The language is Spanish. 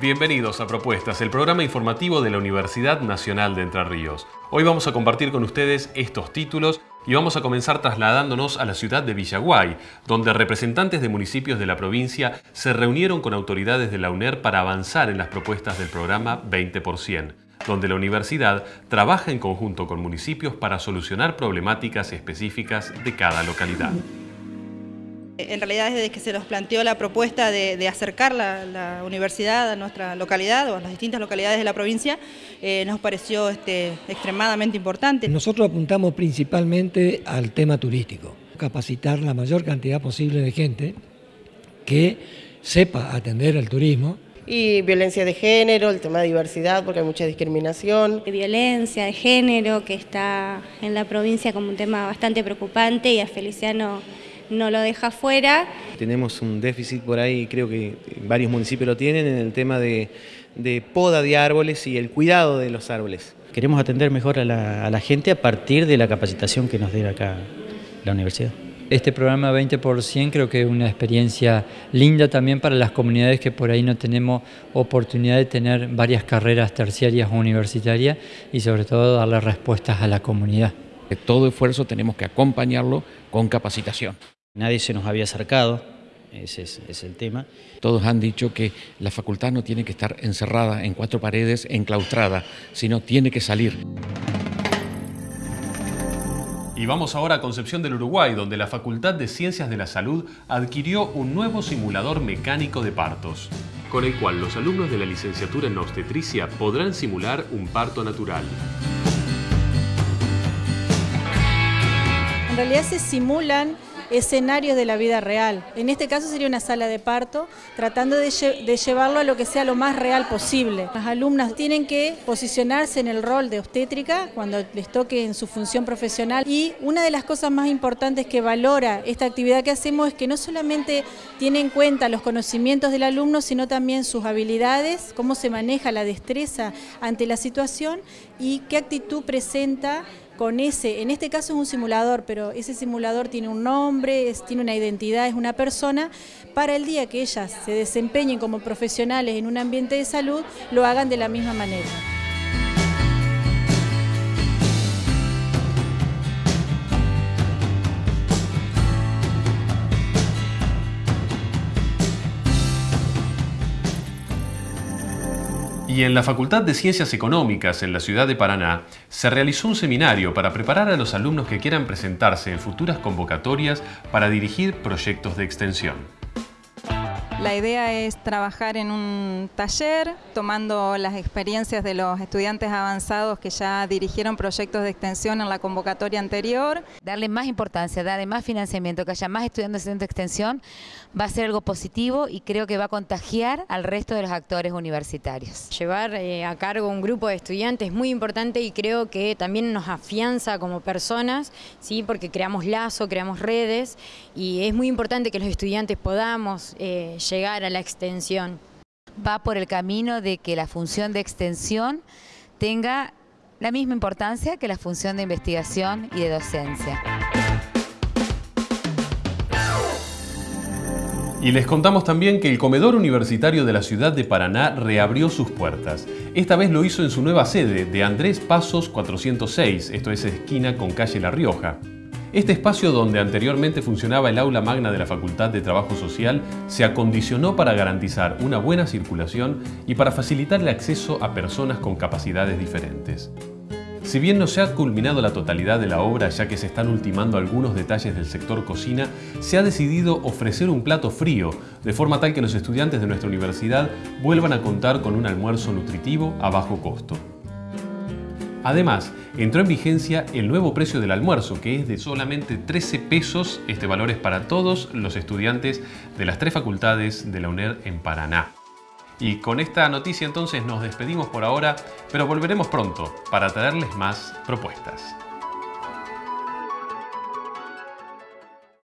Bienvenidos a Propuestas, el programa informativo de la Universidad Nacional de Entre Ríos. Hoy vamos a compartir con ustedes estos títulos y vamos a comenzar trasladándonos a la ciudad de Villaguay, donde representantes de municipios de la provincia se reunieron con autoridades de la UNER para avanzar en las propuestas del programa 20%, donde la universidad trabaja en conjunto con municipios para solucionar problemáticas específicas de cada localidad. En realidad desde que se nos planteó la propuesta de, acercar la, universidad a nuestra localidad o a las distintas localidades de la provincia, eh, nos pareció este, extremadamente importante. Nosotros apuntamos principalmente al tema turístico, capacitar la mayor cantidad posible de gente que sepa atender el turismo, y violencia de género, el tema de diversidad, porque hay mucha discriminación. Violencia de género, que está en la provincia como un tema bastante preocupante y a Feliciano no lo deja fuera. Tenemos un déficit por ahí, creo que varios municipios lo tienen, en el tema de, poda de árboles y el cuidado de los árboles. Queremos atender mejor a la, gente a partir de la capacitación que nos dé acá la universidad. Este programa 20% creo que es una experiencia linda también para las comunidades que por ahí no tenemos oportunidad de tener varias carreras terciarias o universitarias y sobre todo darle respuestas a la comunidad. Todo esfuerzo tenemos que acompañarlo con capacitación. Nadie se nos había acercado, ese es, el tema. Todos han dicho que la facultad no tiene que estar encerrada en cuatro paredes, enclaustrada, sino tiene que salir. Y vamos ahora a Concepción del Uruguay, donde la Facultad de Ciencias de la Salud adquirió un nuevo simulador mecánico de partos, con el cual los alumnos de la licenciatura en obstetricia podrán simular un parto natural. En realidad se simulan escenarios de la vida real. En este caso sería una sala de parto, tratando de, llevarlo a lo que sea lo más real posible. Las alumnas tienen que posicionarse en el rol de obstétrica cuando les toque en su función profesional y una de las cosas más importantes que valora esta actividad que hacemos es que no solamente tiene en cuenta los conocimientos del alumno, sino también sus habilidades, cómo se maneja la destreza ante la situación y qué actitud presenta con ese, en este caso es un simulador, pero ese simulador tiene un nombre, tiene una identidad, es una persona, para el día que ellas se desempeñen como profesionales en un ambiente de salud, lo hagan de la misma manera. Y en la Facultad de Ciencias Económicas en la ciudad de Paraná se realizó un seminario para preparar a los alumnos que quieran presentarse en futuras convocatorias para dirigir proyectos de extensión. La idea es trabajar en un taller, tomando las experiencias de los estudiantes avanzados que ya dirigieron proyectos de extensión en la convocatoria anterior. Darle más importancia, darle más financiamiento, que haya más estudiantes de extensión, va a ser algo positivo y creo que va a contagiar al resto de los actores universitarios. Llevar eh, a cargo un grupo de estudiantes es muy importante y creo que también nos afianza como personas, ¿sí? porque creamos lazo, creamos redes y es muy importante que los estudiantes podamos eh, llegar a la extensión. Va por el camino de que la función de extensión tenga la misma importancia que la función de investigación y de docencia. Y les contamos también que el comedor universitario de la ciudad de Paraná reabrió sus puertas. Esta vez lo hizo en su nueva sede, de Andrés Pasos 406, esto es esquina con calle La Rioja. Este espacio donde anteriormente funcionaba el aula magna de la Facultad de Trabajo Social se acondicionó para garantizar una buena circulación y para facilitar el acceso a personas con capacidades diferentes. Si bien no se ha culminado la totalidad de la obra ya que se están ultimando algunos detalles del sector cocina, se ha decidido ofrecer un plato frío, de forma tal que los estudiantes de nuestra universidad vuelvan a contar con un almuerzo nutritivo a bajo costo. Además, entró en vigencia el nuevo precio del almuerzo, que es de solamente 13 pesos. Este valor es para todos los estudiantes de las tres facultades de la UNED en Paraná. Y con esta noticia entonces nos despedimos por ahora, pero volveremos pronto para traerles más propuestas.